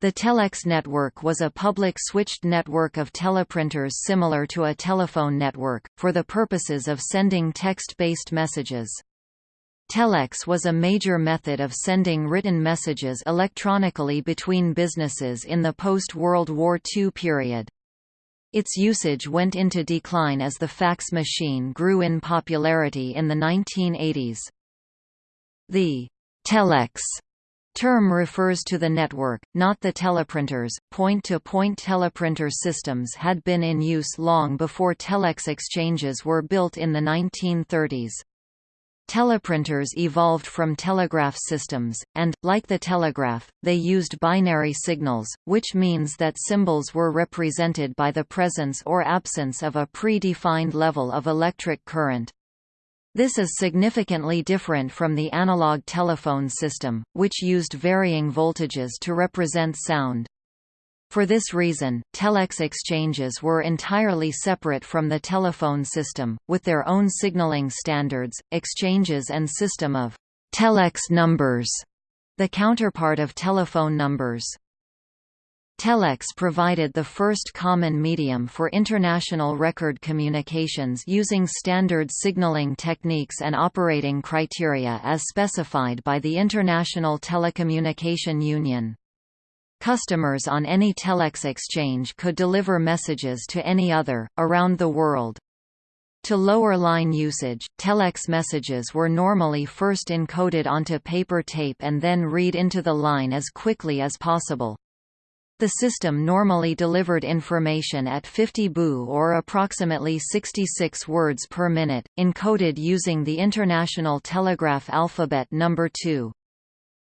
The telex network was a public switched network of teleprinters similar to a telephone network, for the purposes of sending text-based messages. Telex was a major method of sending written messages electronically between businesses in the post-World War II period. Its usage went into decline as the fax machine grew in popularity in the 1980s. The telex term refers to the network, not the teleprinters. Point-to-point -point teleprinter systems had been in use long before telex exchanges were built in the 1930s. Teleprinters evolved from telegraph systems, and, like the telegraph, they used binary signals, which means that symbols were represented by the presence or absence of a pre-defined level of electric current. This is significantly different from the analog telephone system, which used varying voltages to represent sound. For this reason, telex exchanges were entirely separate from the telephone system, with their own signaling standards, exchanges and system of telex numbers, the counterpart of telephone numbers. Telex provided the first common medium for international record communications using standard signaling techniques and operating criteria as specified by the International Telecommunication Union. Customers on any telex exchange could deliver messages to any other, around the world. To lower line usage, telex messages were normally first encoded onto paper tape and then read into the line as quickly as possible. The system normally delivered information at 50 baud or approximately 66 words per minute, encoded using the International Telegraph alphabet number 2.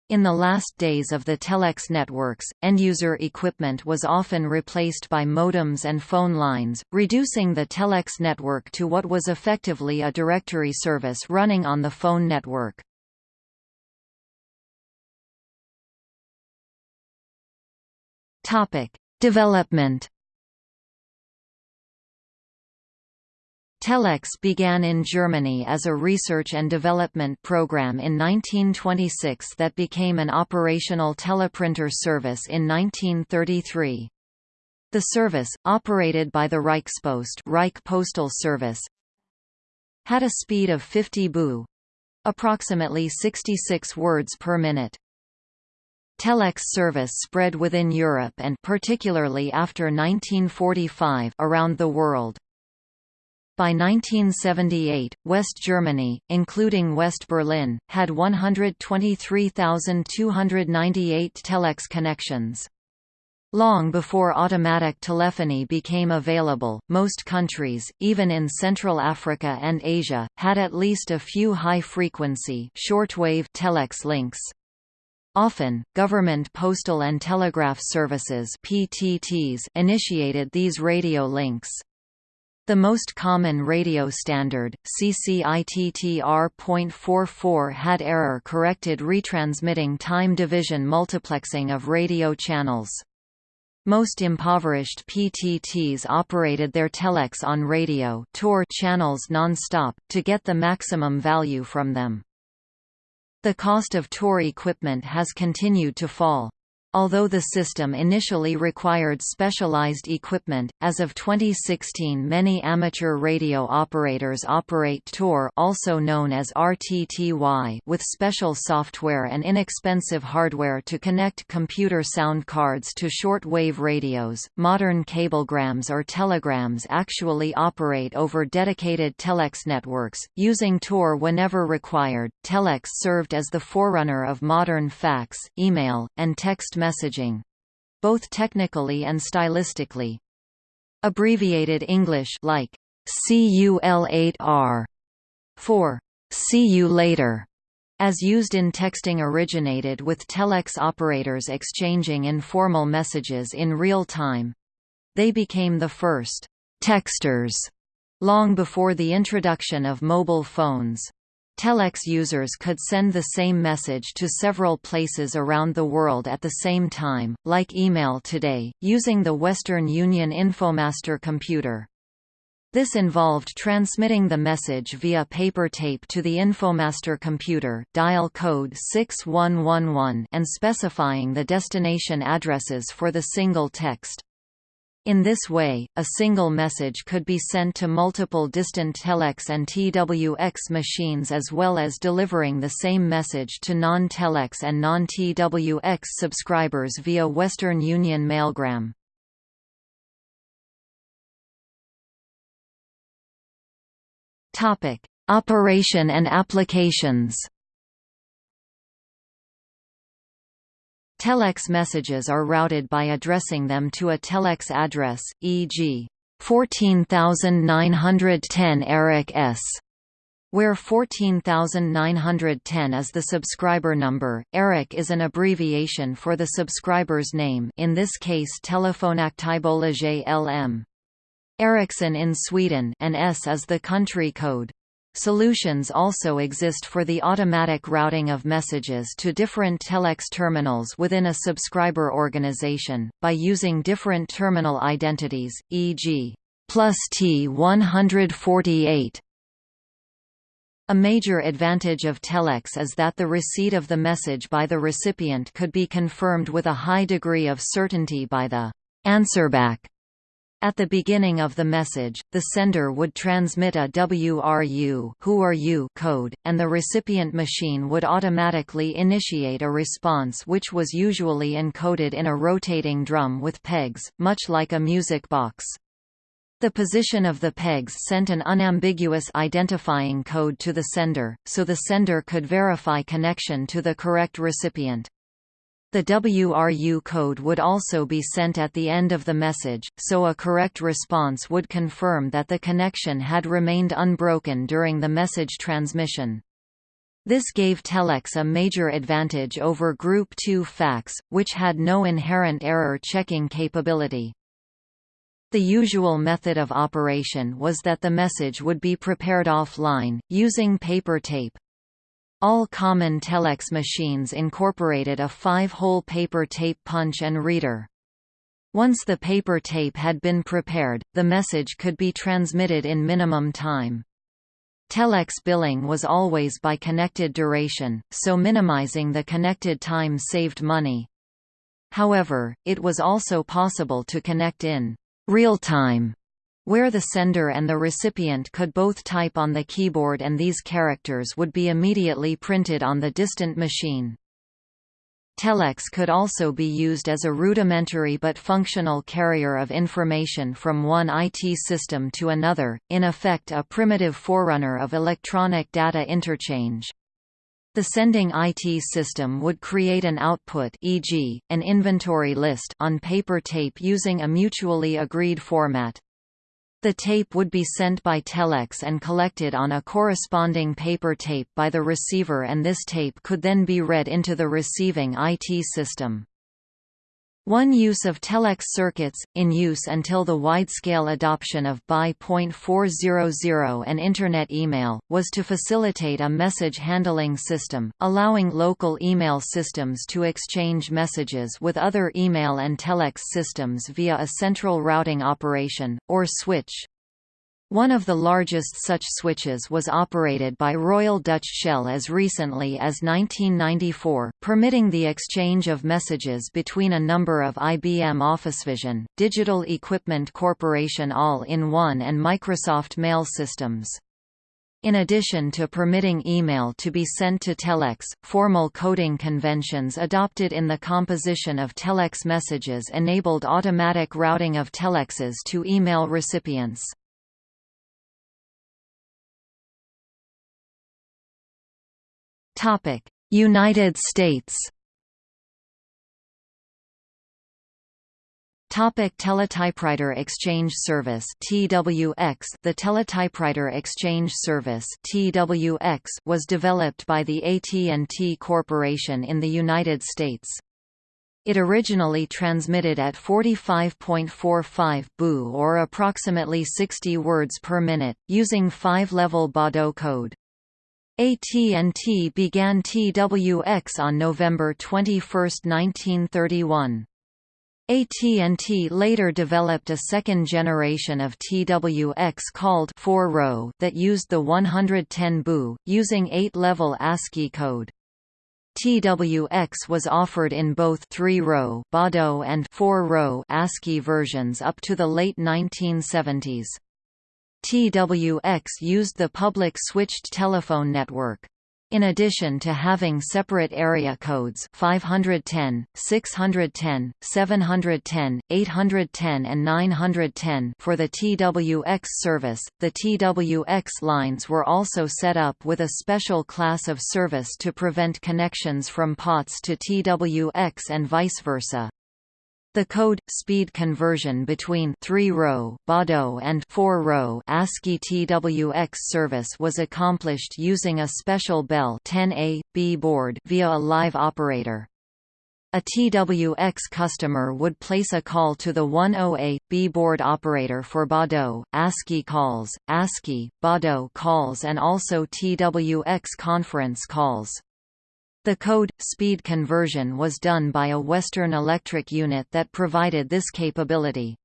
In the last days of the telex networks, end-user equipment was often replaced by modems and phone lines, reducing the telex network to what was effectively a directory service running on the phone network. Topic: Development. Telex began in Germany as a research and development program in 1926 that became an operational teleprinter service in 1933. The service, operated by the Reichspost Reich Postal Service, had a speed of 50 baud, approximately 66 words per minute. Telex service spread within Europe and particularly after 1945 around the world. By 1978, West Germany, including West Berlin, had 123,298 telex connections. Long before automatic telephony became available, most countries, even in Central Africa and Asia, had at least a few high-frequency shortwave telex links. Often, government postal and telegraph services PTTs initiated these radio links. The most common radio standard, CCITTR.44 had error-corrected retransmitting time division multiplexing of radio channels. Most impoverished PTTs operated their telex on radio TOR channels non-stop, to get the maximum value from them. The cost of TOR equipment has continued to fall. Although the system initially required specialized equipment, as of 2016 many amateur radio operators operate TOR also known as RTTY with special software and inexpensive hardware to connect computer sound cards to short-wave radios. Modern cablegrams or telegrams actually operate over dedicated telex networks, using TOR whenever required. Telex served as the forerunner of modern fax, email, and text messaging both technically and stylistically. Abbreviated English like CUL8R for see you later as used in texting originated with telex operators exchanging informal messages in real time. They became the first texters long before the introduction of mobile phones. Telex users could send the same message to several places around the world at the same time, like email today, using the Western Union Infomaster computer. This involved transmitting the message via paper tape to the Infomaster computer dial code 6111 and specifying the destination addresses for the single text. In this way, a single message could be sent to multiple distant telex and TWX machines as well as delivering the same message to non-telex and non-TWX subscribers via Western Union Mailgram. Operation and applications. Telex messages are routed by addressing them to a telex address, e.g., 14910 Eric S where 14910 is the subscriber number. ERIC is an abbreviation for the subscriber's name in this case Telefonaktiebolag LM. Ericsson in Sweden and S is the country code. Solutions also exist for the automatic routing of messages to different telex terminals within a subscriber organization, by using different terminal identities, e.g. plus T148. A major advantage of telex is that the receipt of the message by the recipient could be confirmed with a high degree of certainty by the answerback at the beginning of the message, the sender would transmit a WRU who are you code, and the recipient machine would automatically initiate a response which was usually encoded in a rotating drum with pegs, much like a music box. The position of the pegs sent an unambiguous identifying code to the sender, so the sender could verify connection to the correct recipient. The WRU code would also be sent at the end of the message, so a correct response would confirm that the connection had remained unbroken during the message transmission. This gave Telex a major advantage over Group 2 fax, which had no inherent error checking capability. The usual method of operation was that the message would be prepared offline, using paper tape. All common telex machines incorporated a five-hole paper tape punch and reader. Once the paper tape had been prepared, the message could be transmitted in minimum time. Telex billing was always by connected duration, so minimizing the connected time saved money. However, it was also possible to connect in real time where the sender and the recipient could both type on the keyboard and these characters would be immediately printed on the distant machine. Telex could also be used as a rudimentary but functional carrier of information from one IT system to another, in effect a primitive forerunner of electronic data interchange. The sending IT system would create an output e.g., an inventory list on paper tape using a mutually agreed format. The tape would be sent by telex and collected on a corresponding paper tape by the receiver and this tape could then be read into the receiving IT system. One use of telex circuits, in use until the wide-scale adoption of BY.400 and Internet email, was to facilitate a message handling system, allowing local email systems to exchange messages with other email and telex systems via a central routing operation, or switch. One of the largest such switches was operated by Royal Dutch Shell as recently as 1994, permitting the exchange of messages between a number of IBM OfficeVision, Digital Equipment Corporation All-in-One and Microsoft Mail systems. In addition to permitting email to be sent to telex, formal coding conventions adopted in the composition of telex messages enabled automatic routing of telexes to email recipients. Topic: United States. Topic Teletypewriter Exchange Service TWX The Teletypewriter Exchange Service TWX was developed by the AT&T Corporation in the United States. It originally transmitted at 45.45 baud or approximately 60 words per minute, using five-level Baudot code. AT&T began TWX on November 21, 1931. AT&T later developed a second generation of TWX called 4-row that used the 110 baud, using 8-level ASCII code. TWX was offered in both 3-row Baudot and 4-row ASCII versions up to the late 1970s. TWX used the public switched telephone network. In addition to having separate area codes 510, 610, 710, 810 and 910 for the TWX service, the TWX lines were also set up with a special class of service to prevent connections from POTS to TWX and vice versa. The code speed conversion between 3-row Baudot and 4-row ASCII TWX service was accomplished using a special Bell 10A B board via a live operator. A TWX customer would place a call to the 10A B board operator for Baudot, ASCII calls, ASCII, Baudot calls and also TWX conference calls. The code speed conversion was done by a Western Electric unit that provided this capability.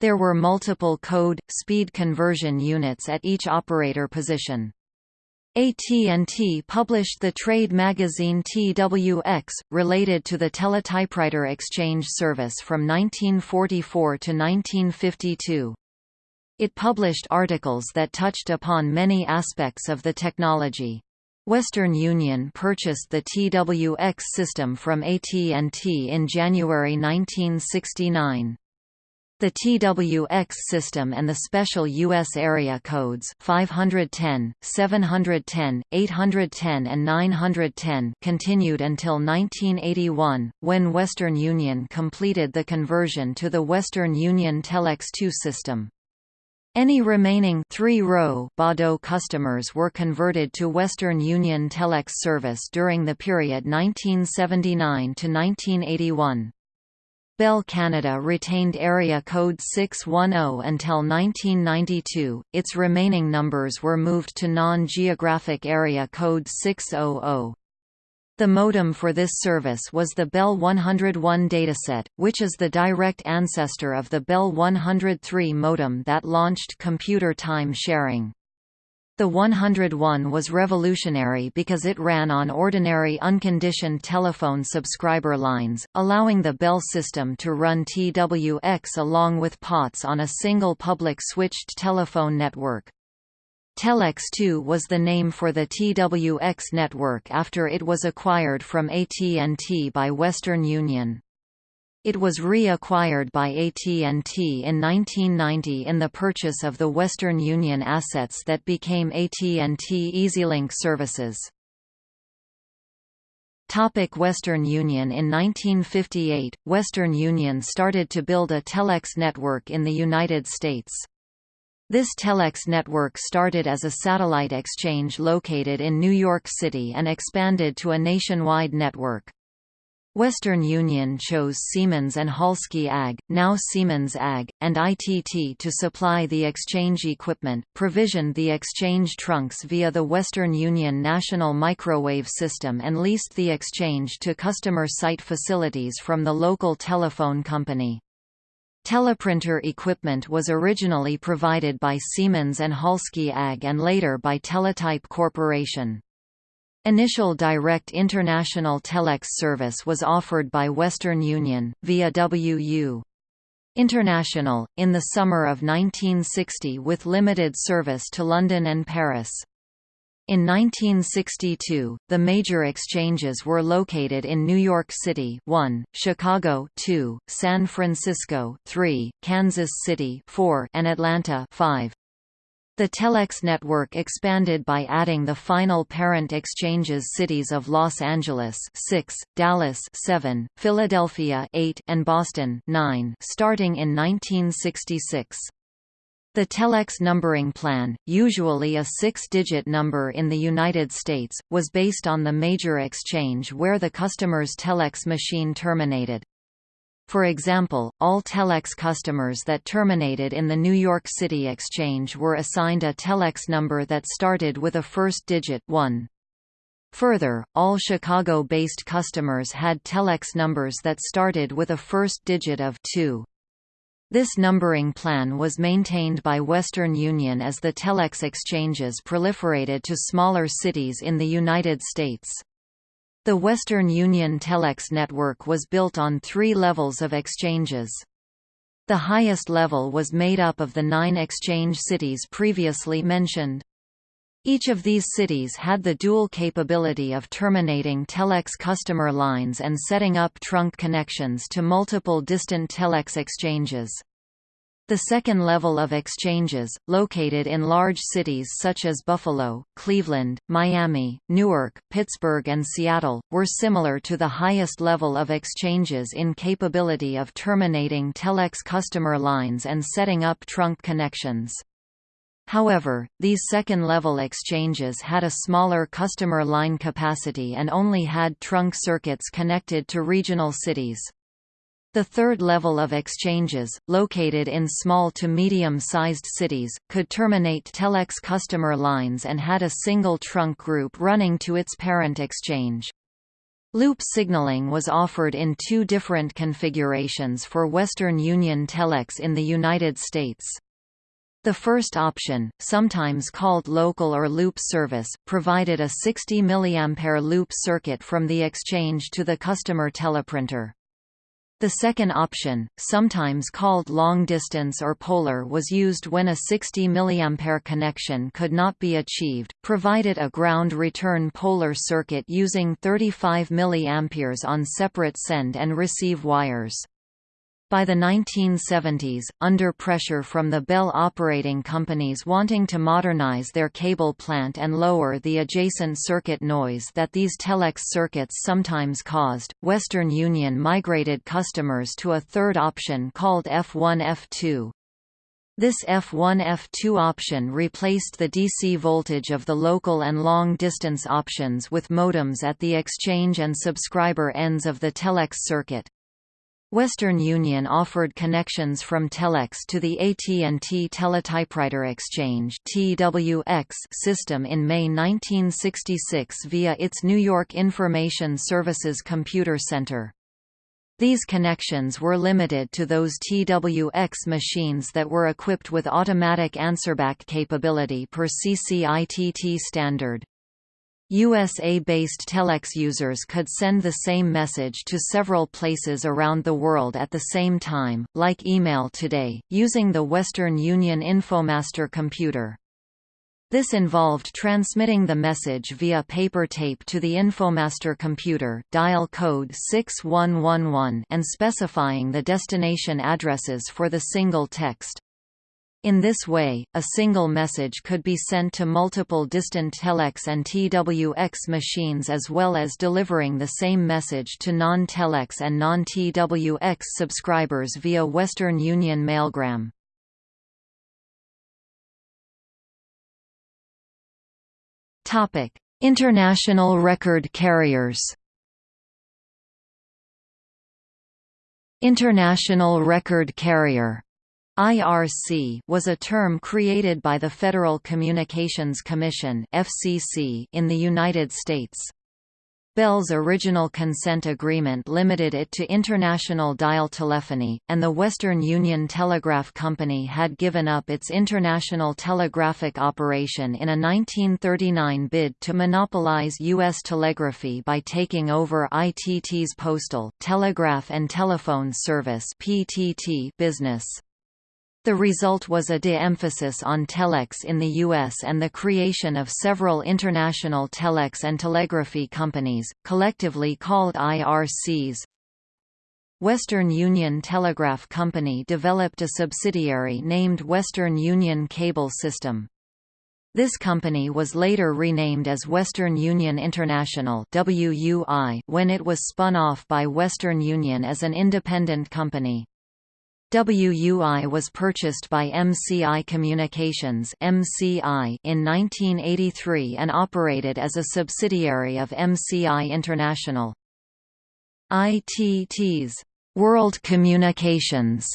There were multiple code speed conversion units at each operator position. AT&T published the trade magazine TWX, related to the teletypewriter exchange service from 1944 to 1952. It published articles that touched upon many aspects of the technology. Western Union purchased the TWX system from AT&T in January 1969. The TWX system and the special U.S. area codes 510, 710, 810 and 910 continued until 1981, when Western Union completed the conversion to the Western Union Telex 2 system. Any remaining three-row Baudot customers were converted to Western Union Telex service during the period 1979 to 1981. Bell Canada retained area code 610 until 1992, its remaining numbers were moved to non-geographic area code 600. The modem for this service was the Bell 101 dataset, which is the direct ancestor of the Bell 103 modem that launched computer time sharing. The 101 was revolutionary because it ran on ordinary unconditioned telephone subscriber lines, allowing the Bell system to run TWX along with POTS on a single public switched telephone network. Telex 2 was the name for the TWX network after it was acquired from AT&T by Western Union. It was reacquired by AT&T in 1990 in the purchase of the Western Union assets that became AT&T EasyLink services. Topic Western Union In 1958, Western Union started to build a telex network in the United States. This telex network started as a satellite exchange located in New York City and expanded to a nationwide network. Western Union chose Siemens and Halske AG, now Siemens AG, and ITT to supply the exchange equipment, provisioned the exchange trunks via the Western Union National Microwave System and leased the exchange to customer site facilities from the local telephone company. Teleprinter equipment was originally provided by Siemens and Halske AG and later by Teletype Corporation. Initial direct international telex service was offered by Western Union, via WU. International, in the summer of 1960 with limited service to London and Paris. In 1962, the major exchanges were located in New York City 1, Chicago 2, San Francisco 3, Kansas City 4, and Atlanta 5. The Telex network expanded by adding the final parent exchanges cities of Los Angeles 6, Dallas 7, Philadelphia 8, and Boston 9, starting in 1966. The telex numbering plan, usually a six-digit number in the United States, was based on the major exchange where the customer's telex machine terminated. For example, all telex customers that terminated in the New York City exchange were assigned a telex number that started with a first digit 1. Further, all Chicago-based customers had telex numbers that started with a first digit of 2. This numbering plan was maintained by Western Union as the telex exchanges proliferated to smaller cities in the United States. The Western Union telex network was built on three levels of exchanges. The highest level was made up of the nine exchange cities previously mentioned. Each of these cities had the dual capability of terminating telex customer lines and setting up trunk connections to multiple distant telex exchanges. The second level of exchanges, located in large cities such as Buffalo, Cleveland, Miami, Newark, Pittsburgh and Seattle, were similar to the highest level of exchanges in capability of terminating telex customer lines and setting up trunk connections. However, these second-level exchanges had a smaller customer line capacity and only had trunk circuits connected to regional cities. The third level of exchanges, located in small to medium-sized cities, could terminate telex customer lines and had a single trunk group running to its parent exchange. Loop signaling was offered in two different configurations for Western Union telex in the United States. The first option, sometimes called local or loop service, provided a 60 mA loop circuit from the exchange to the customer teleprinter. The second option, sometimes called long distance or polar was used when a 60 mA connection could not be achieved, provided a ground return polar circuit using 35 mA on separate send and receive wires. By the 1970s, under pressure from the Bell operating companies wanting to modernize their cable plant and lower the adjacent circuit noise that these telex circuits sometimes caused, Western Union migrated customers to a third option called F1-F2. This F1-F2 option replaced the DC voltage of the local and long-distance options with modems at the exchange and subscriber ends of the telex circuit. Western Union offered connections from Telex to the AT&T Teletypewriter Exchange (TWX) system in May 1966 via its New York Information Services Computer Center. These connections were limited to those TWX machines that were equipped with automatic answerback capability per CCITT standard. USA-based telex users could send the same message to several places around the world at the same time, like email today, using the Western Union Infomaster computer. This involved transmitting the message via paper tape to the Infomaster computer dial code 6111 and specifying the destination addresses for the single text. In this way, a single message could be sent to multiple distant telex and TWX machines as well as delivering the same message to non-telex and non-TWX subscribers via Western Union Mailgram. International record carriers International record carrier IRC was a term created by the Federal Communications Commission FCC in the United States. Bell's original consent agreement limited it to international dial telephony, and the Western Union Telegraph Company had given up its international telegraphic operation in a 1939 bid to monopolize U.S. telegraphy by taking over ITT's postal, telegraph and telephone service business. The result was a de-emphasis on telex in the U.S. and the creation of several international telex and telegraphy companies, collectively called IRCs. Western Union Telegraph Company developed a subsidiary named Western Union Cable System. This company was later renamed as Western Union International when it was spun off by Western Union as an independent company. WUI was purchased by MCI Communications (MCI) in 1983 and operated as a subsidiary of MCI International. ITT's World Communications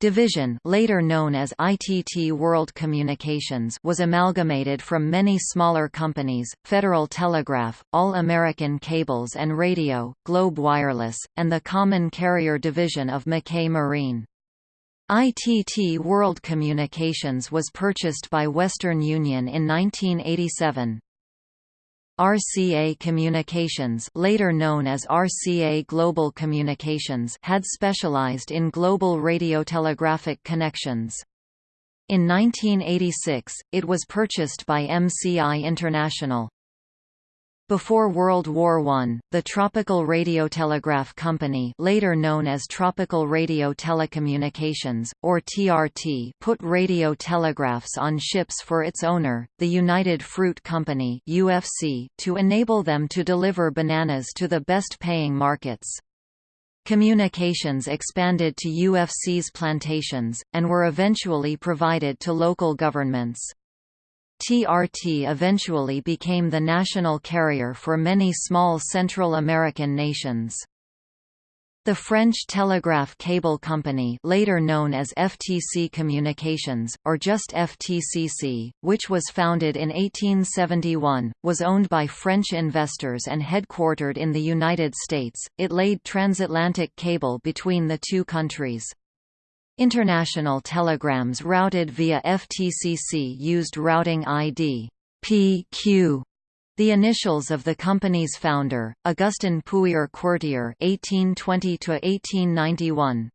Division later known as ITT World Communications was amalgamated from many smaller companies, Federal Telegraph, All American Cables and Radio, Globe Wireless, and the Common Carrier Division of Mackay Marine. ITT World Communications was purchased by Western Union in 1987. RCA Communications later known as RCA Global Communications had specialized in global radiotelegraphic connections. In 1986, it was purchased by MCI International. Before World War I, the Tropical Radiotelegraph Company later known as Tropical Radio Telecommunications, or TRT put radio telegraphs on ships for its owner, the United Fruit Company UFC, to enable them to deliver bananas to the best-paying markets. Communications expanded to UFC's plantations, and were eventually provided to local governments. TRT eventually became the national carrier for many small Central American nations. The French Telegraph Cable Company later known as FTC Communications, or just FTCC, which was founded in 1871, was owned by French investors and headquartered in the United States, it laid transatlantic cable between the two countries. International telegrams routed via FTCC used routing ID PQ, the initials of the company's founder, Augustin Pouyer-Quertier (1820–1891).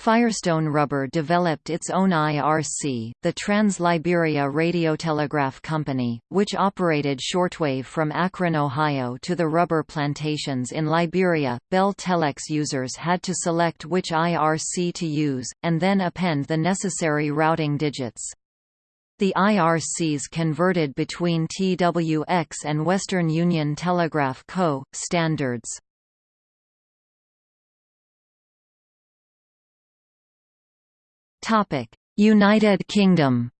Firestone Rubber developed its own IRC, the Trans-Liberia Radiotelegraph Company, which operated shortwave from Akron, Ohio to the rubber plantations in Liberia. Bell Telex users had to select which IRC to use, and then append the necessary routing digits. The IRCs converted between TWX and Western Union Telegraph Co. standards. United Kingdom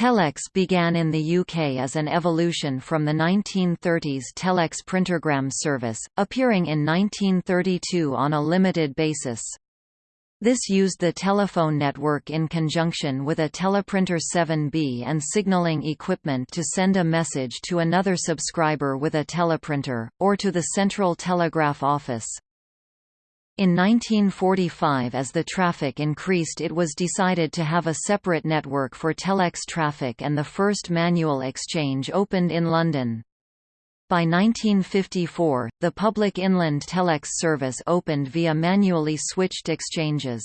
Telex began in the UK as an evolution from the 1930s Telex printergram service, appearing in 1932 on a limited basis. This used the telephone network in conjunction with a teleprinter 7B and signaling equipment to send a message to another subscriber with a teleprinter, or to the Central Telegraph Office. In 1945 as the traffic increased it was decided to have a separate network for telex traffic and the first manual exchange opened in London. By 1954, the public inland telex service opened via manually switched exchanges.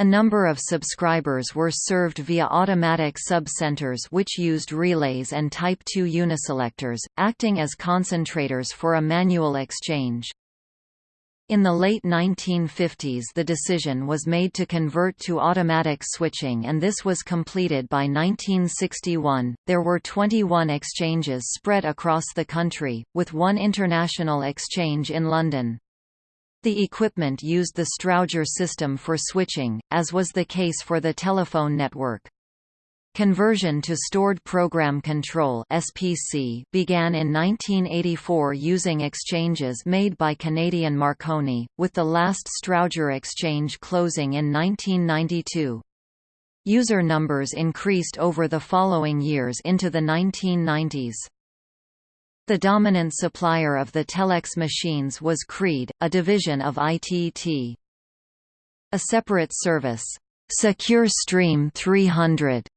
A number of subscribers were served via automatic sub-centers which used relays and Type II uniselectors, acting as concentrators for a manual exchange. In the late 1950s the decision was made to convert to automatic switching and this was completed by 1961. There were 21 exchanges spread across the country, with one international exchange in London. The equipment used the Strowger system for switching, as was the case for the telephone network. Conversion to Stored Program Control (SPC) began in 1984 using exchanges made by Canadian Marconi, with the last Strowger exchange closing in 1992. User numbers increased over the following years into the 1990s. The dominant supplier of the telex machines was Creed, a division of ITT. A separate service, Secure Stream 300,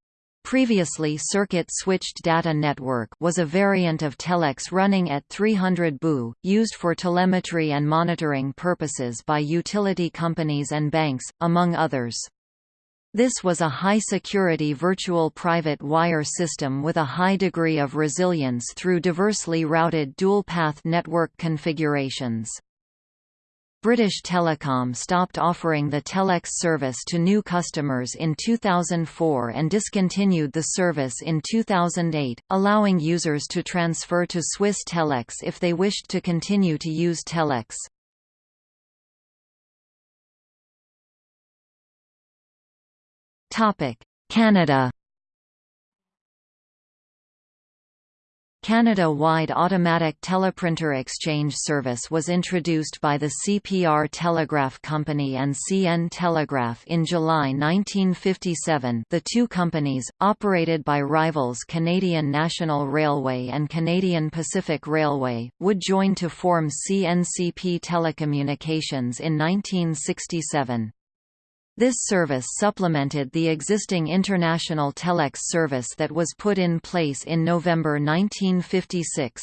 Previously circuit-switched data network was a variant of telex running at 300 baud, used for telemetry and monitoring purposes by utility companies and banks, among others. This was a high-security virtual private wire system with a high degree of resilience through diversely routed dual-path network configurations. British Telecom stopped offering the Telex service to new customers in 2004 and discontinued the service in 2008, allowing users to transfer to Swiss Telex if they wished to continue to use Telex. Canada Canada-wide automatic teleprinter exchange service was introduced by the CPR Telegraph Company and CN Telegraph in July 1957 the two companies, operated by rivals Canadian National Railway and Canadian Pacific Railway, would join to form CNCP Telecommunications in 1967. This service supplemented the existing international telex service that was put in place in November 1956.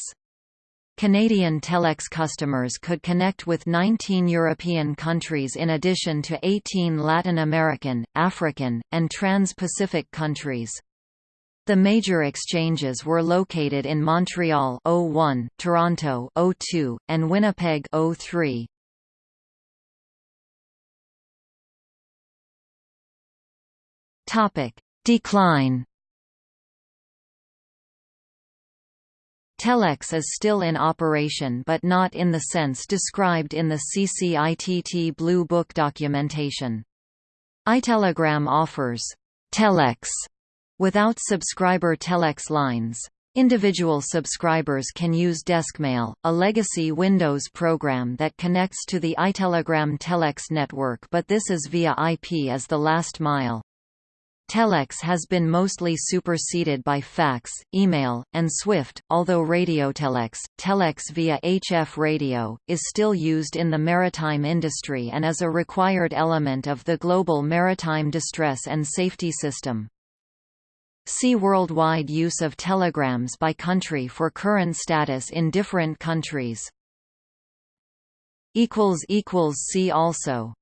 Canadian telex customers could connect with 19 European countries in addition to 18 Latin American, African, and Trans-Pacific countries. The major exchanges were located in Montreal 01, Toronto 02, and Winnipeg 03. Topic: Decline. Telex is still in operation but not in the sense described in the CCITT Blue Book documentation. iTelegram offers telex without subscriber telex lines. Individual subscribers can use DeskMail, a legacy Windows program that connects to the iTelegram telex network but this is via IP as the last mile. Telex has been mostly superseded by fax, email, and SWIFT, although radiotelex, telex telex via HF radio, is still used in the maritime industry and is a required element of the global maritime distress and safety system. See worldwide use of telegrams by country for current status in different countries. See also